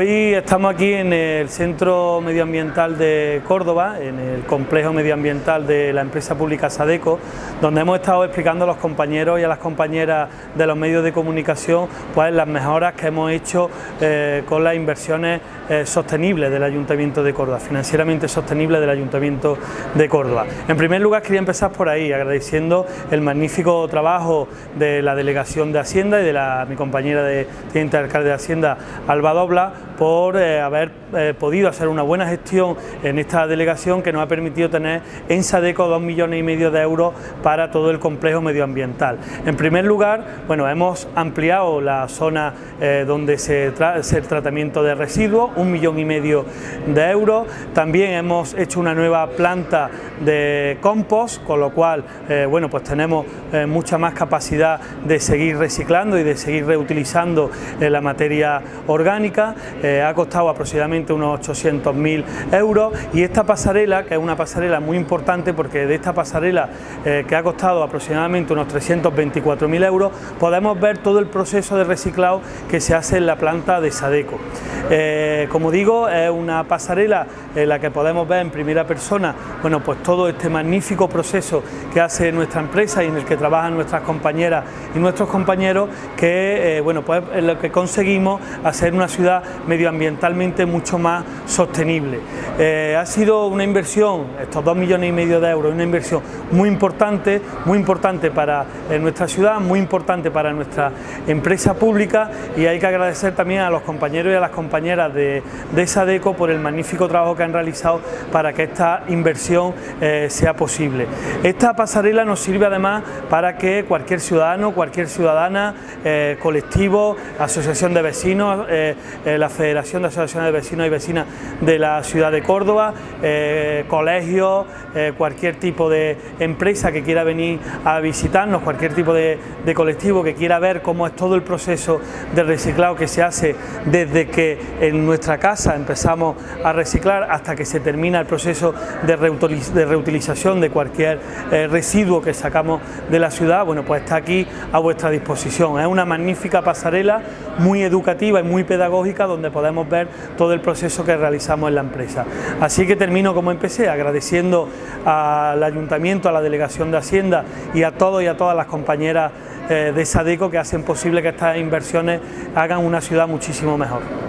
Hoy estamos aquí en el Centro Medioambiental de Córdoba, en el complejo medioambiental de la empresa pública Sadeco, donde hemos estado explicando a los compañeros y a las compañeras de los medios de comunicación pues, las mejoras que hemos hecho eh, con las inversiones eh, sostenibles del Ayuntamiento de Córdoba, financieramente sostenibles del Ayuntamiento de Córdoba. En primer lugar quería empezar por ahí, agradeciendo el magnífico trabajo de la Delegación de Hacienda y de la, mi compañera de Teniente Alcalde de Hacienda, Alba Dobla, por eh, haber eh, podido hacer una buena gestión en esta delegación que nos ha permitido tener en Sadeco dos millones y medio de euros para todo el complejo medioambiental. En primer lugar, bueno, hemos ampliado la zona eh, donde se hace el tratamiento de residuos, un millón y medio de euros. También hemos hecho una nueva planta de compost, con lo cual, bueno, pues tenemos mucha más capacidad de seguir reciclando y de seguir reutilizando la materia orgánica ha costado aproximadamente unos 800.000 euros y esta pasarela, que es una pasarela muy importante porque de esta pasarela eh, que ha costado aproximadamente unos 324.000 euros, podemos ver todo el proceso de reciclado que se hace en la planta de Sadeco. Eh, como digo, es una pasarela en la que podemos ver en primera persona bueno, pues todo este magnífico proceso que hace nuestra empresa y en el que trabajan nuestras compañeras y nuestros compañeros, que eh, bueno, pues es lo que conseguimos hacer una ciudad medioambientalmente mucho más sostenible. Eh, ha sido una inversión, estos dos millones y medio de euros, una inversión muy importante, muy importante para nuestra ciudad, muy importante para nuestra empresa pública y hay que agradecer también a los compañeros y a las compañeras de, de Sadeco por el magnífico trabajo que han realizado para que esta inversión eh, sea posible. Esta pasarela nos sirve además para que cualquier ciudadano, cualquier ciudadana, eh, colectivo, asociación de vecinos, la Federación de Asociaciones de Vecinos y Vecinas de la ciudad de Córdoba, eh, colegios, eh, cualquier tipo de empresa que quiera venir a visitarnos, cualquier tipo de, colectivo que quiera ver cómo es todo el proceso de reciclado que se hace desde que en nuestra casa empezamos a reciclar hasta que se termina el proceso de, reutilización de cualquier eh, residuo que sacamos de la ciudad, bueno pues está aquí a vuestra disposición. Es una magnífica pasarela, muy educativa y muy pedagógica donde podemos ver todo el proceso que realizamos en la empresa. Así que termino como empecé, agradeciendo al Ayuntamiento, a la Delegación de Hacienda y a todos y a todas las compañeras eh, de Sadeco que hacen posible que estas inversiones hagan una ciudad muchísimo mejor.